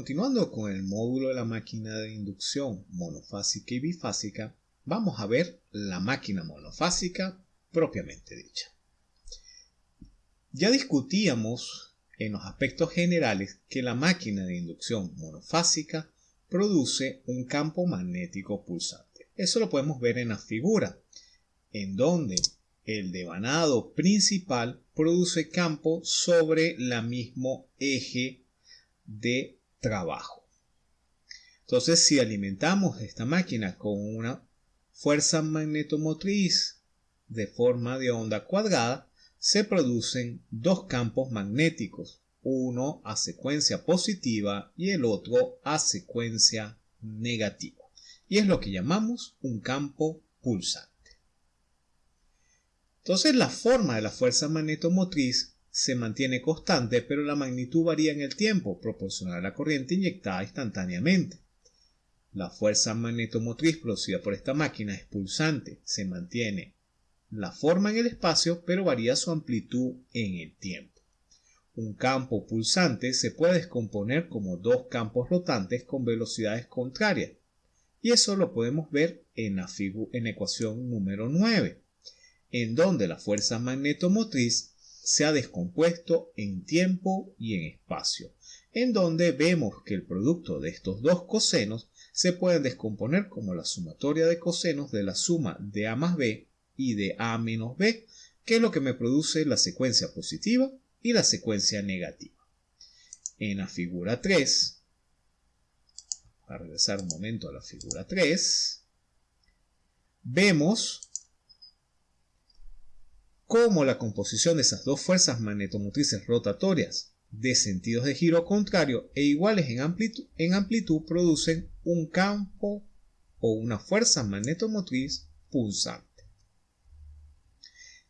Continuando con el módulo de la máquina de inducción monofásica y bifásica, vamos a ver la máquina monofásica propiamente dicha. Ya discutíamos en los aspectos generales que la máquina de inducción monofásica produce un campo magnético pulsante. Eso lo podemos ver en la figura, en donde el devanado principal produce campo sobre el mismo eje de trabajo. Entonces, si alimentamos esta máquina con una fuerza magnetomotriz de forma de onda cuadrada, se producen dos campos magnéticos, uno a secuencia positiva y el otro a secuencia negativa. Y es lo que llamamos un campo pulsante. Entonces la forma de la fuerza magnetomotriz se mantiene constante, pero la magnitud varía en el tiempo, proporcional a la corriente inyectada instantáneamente. La fuerza magnetomotriz producida por esta máquina es pulsante, se mantiene la forma en el espacio, pero varía su amplitud en el tiempo. Un campo pulsante se puede descomponer como dos campos rotantes con velocidades contrarias, y eso lo podemos ver en la, en ecuación número 9, en donde la fuerza magnetomotriz se ha descompuesto en tiempo y en espacio, en donde vemos que el producto de estos dos cosenos se pueden descomponer como la sumatoria de cosenos de la suma de A más B y de A menos B, que es lo que me produce la secuencia positiva y la secuencia negativa. En la figura 3, a regresar un momento a la figura 3, vemos cómo la composición de esas dos fuerzas magnetomotrices rotatorias de sentidos de giro contrario e iguales en amplitud, en amplitud producen un campo o una fuerza magnetomotriz pulsante.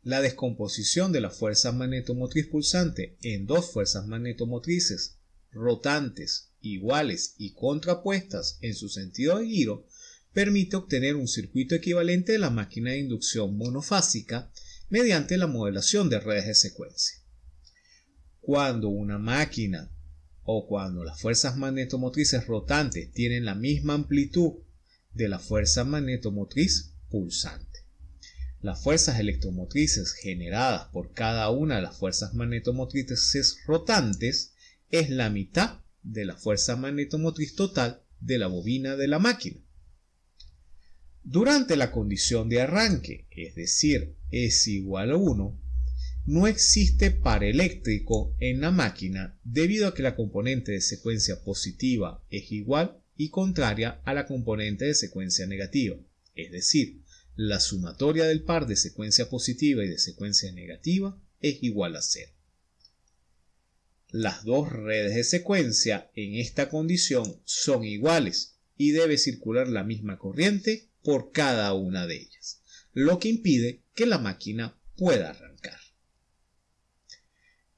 La descomposición de la fuerza magnetomotriz pulsante en dos fuerzas magnetomotrices rotantes iguales y contrapuestas en su sentido de giro permite obtener un circuito equivalente de la máquina de inducción monofásica mediante la modelación de redes de secuencia. Cuando una máquina o cuando las fuerzas magnetomotrices rotantes tienen la misma amplitud de la fuerza magnetomotriz pulsante. Las fuerzas electromotrices generadas por cada una de las fuerzas magnetomotrices rotantes es la mitad de la fuerza magnetomotriz total de la bobina de la máquina. Durante la condición de arranque, es decir, es igual a 1, no existe par eléctrico en la máquina debido a que la componente de secuencia positiva es igual y contraria a la componente de secuencia negativa, es decir, la sumatoria del par de secuencia positiva y de secuencia negativa es igual a 0. Las dos redes de secuencia en esta condición son iguales y debe circular la misma corriente por cada una de ellas, lo que impide que la máquina pueda arrancar.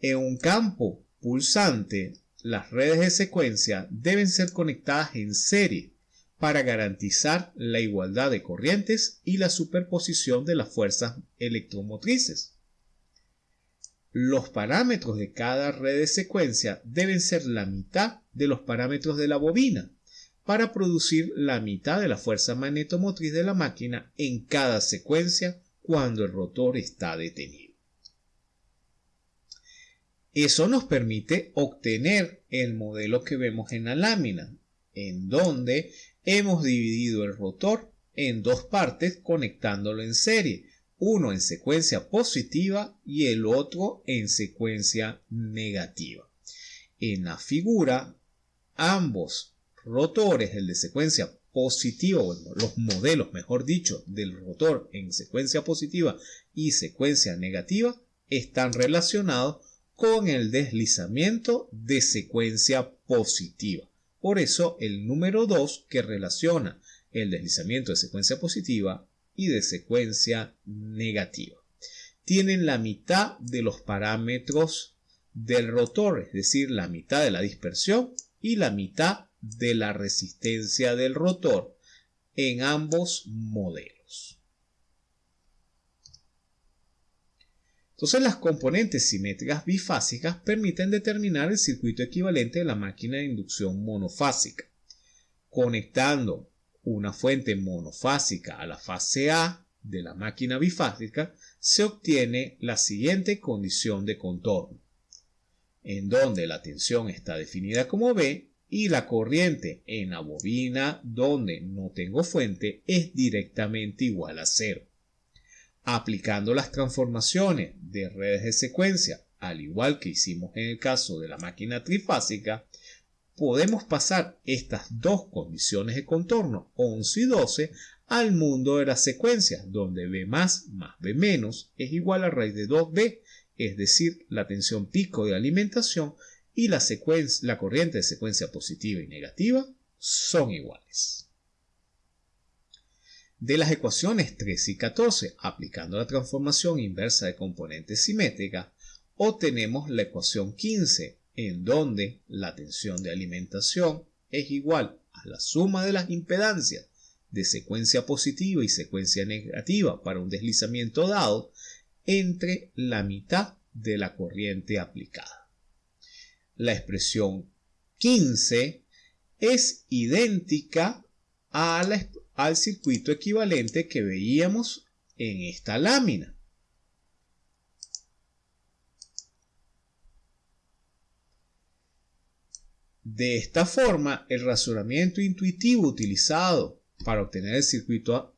En un campo pulsante, las redes de secuencia deben ser conectadas en serie para garantizar la igualdad de corrientes y la superposición de las fuerzas electromotrices. Los parámetros de cada red de secuencia deben ser la mitad de los parámetros de la bobina, para producir la mitad de la fuerza magnetomotriz de la máquina en cada secuencia cuando el rotor está detenido. Eso nos permite obtener el modelo que vemos en la lámina, en donde hemos dividido el rotor en dos partes conectándolo en serie, uno en secuencia positiva y el otro en secuencia negativa. En la figura, ambos rotores, el de secuencia positiva, los modelos, mejor dicho, del rotor en secuencia positiva y secuencia negativa, están relacionados con el deslizamiento de secuencia positiva. Por eso el número 2 que relaciona el deslizamiento de secuencia positiva y de secuencia negativa. Tienen la mitad de los parámetros del rotor, es decir, la mitad de la dispersión y la mitad de la resistencia del rotor en ambos modelos. Entonces las componentes simétricas bifásicas permiten determinar el circuito equivalente de la máquina de inducción monofásica. Conectando una fuente monofásica a la fase A de la máquina bifásica, se obtiene la siguiente condición de contorno, en donde la tensión está definida como B y la corriente en la bobina donde no tengo fuente es directamente igual a cero. Aplicando las transformaciones de redes de secuencia, al igual que hicimos en el caso de la máquina trifásica, podemos pasar estas dos condiciones de contorno 11 y 12 al mundo de las secuencias, donde B más más B menos es igual a raíz de 2B, es decir, la tensión pico de alimentación y la, corriente de secuencia positiva y negativa son iguales. De las ecuaciones 13 y 14, aplicando la transformación inversa de componente simétrica, obtenemos la ecuación 15, en donde la tensión de alimentación es igual a la suma de las impedancias de secuencia positiva y secuencia negativa para un deslizamiento dado entre la mitad de la corriente aplicada. La expresión 15 es idéntica al circuito equivalente que veíamos en esta lámina. De esta forma, el razonamiento intuitivo utilizado para obtener el circuito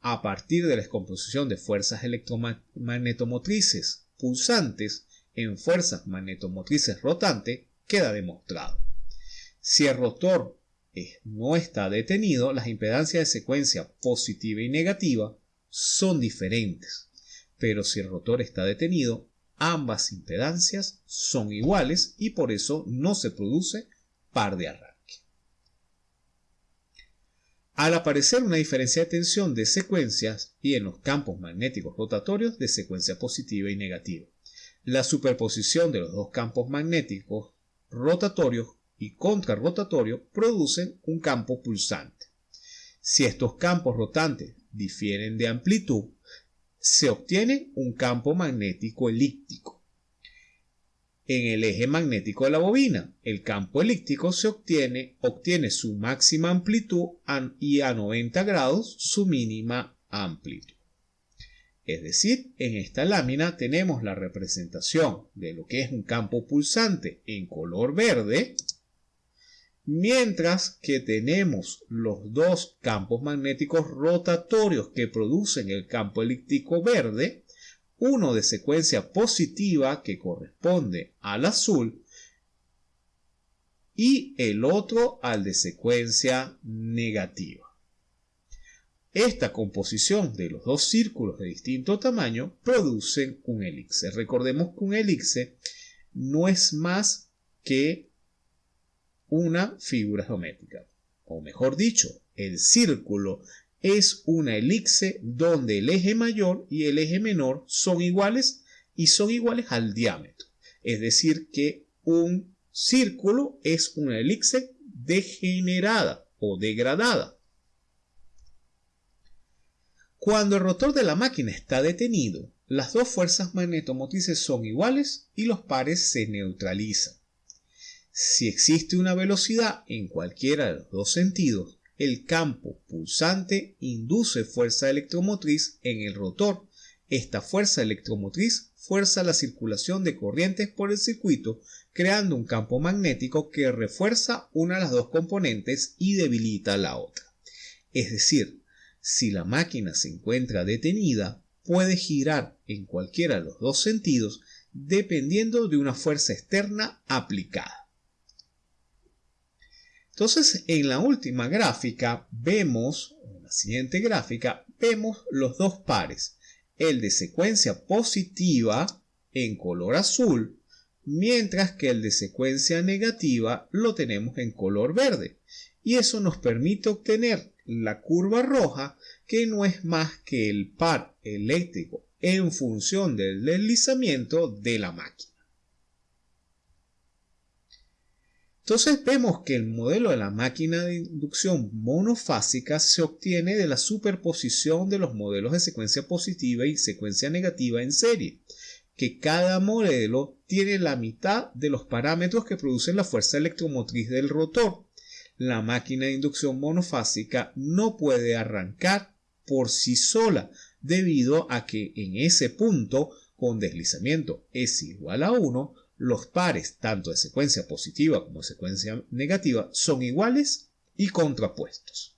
a, partir de la descomposición de fuerzas electromagnetomotrices pulsantes en fuerzas magnetomotrices rotantes queda demostrado. Si el rotor no está detenido, las impedancias de secuencia positiva y negativa son diferentes. Pero si el rotor está detenido, ambas impedancias son iguales y por eso no se produce par de arranque. Al aparecer una diferencia de tensión de secuencias y en los campos magnéticos rotatorios de secuencia positiva y negativa, la superposición de los dos campos magnéticos rotatorios y contrarrotatorio producen un campo pulsante. Si estos campos rotantes difieren de amplitud, se obtiene un campo magnético elíptico. En el eje magnético de la bobina, el campo elíptico se obtiene, obtiene su máxima amplitud y a 90 grados su mínima amplitud. Es decir, en esta lámina tenemos la representación de lo que es un campo pulsante en color verde mientras que tenemos los dos campos magnéticos rotatorios que producen el campo elíptico verde, uno de secuencia positiva que corresponde al azul y el otro al de secuencia negativa. Esta composición de los dos círculos de distinto tamaño producen un elixir. Recordemos que un elixir no es más que una figura geométrica. O mejor dicho, el círculo es una elipse donde el eje mayor y el eje menor son iguales y son iguales al diámetro. Es decir, que un círculo es una elipse degenerada o degradada. Cuando el rotor de la máquina está detenido, las dos fuerzas magnetomotrices son iguales y los pares se neutralizan. Si existe una velocidad en cualquiera de los dos sentidos, el campo pulsante induce fuerza electromotriz en el rotor. Esta fuerza electromotriz fuerza la circulación de corrientes por el circuito, creando un campo magnético que refuerza una de las dos componentes y debilita la otra. Es decir, si la máquina se encuentra detenida, puede girar en cualquiera de los dos sentidos dependiendo de una fuerza externa aplicada. Entonces, en la última gráfica vemos, en la siguiente gráfica, vemos los dos pares. El de secuencia positiva en color azul, mientras que el de secuencia negativa lo tenemos en color verde. Y eso nos permite obtener la curva roja, que no es más que el par eléctrico en función del deslizamiento de la máquina. Entonces vemos que el modelo de la máquina de inducción monofásica se obtiene de la superposición de los modelos de secuencia positiva y secuencia negativa en serie, que cada modelo tiene la mitad de los parámetros que producen la fuerza electromotriz del rotor. La máquina de inducción monofásica no puede arrancar por sí sola debido a que en ese punto con deslizamiento es igual a 1, los pares tanto de secuencia positiva como de secuencia negativa son iguales y contrapuestos.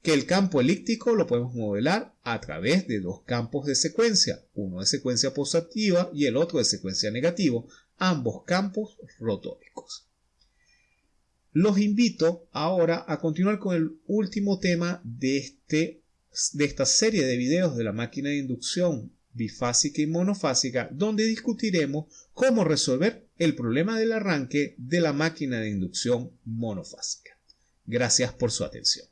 Que el campo elíptico lo podemos modelar a través de dos campos de secuencia, uno de secuencia positiva y el otro de secuencia negativa, ambos campos rotóricos. Los invito ahora a continuar con el último tema de, este, de esta serie de videos de la máquina de inducción bifásica y monofásica, donde discutiremos cómo resolver el problema del arranque de la máquina de inducción monofásica. Gracias por su atención.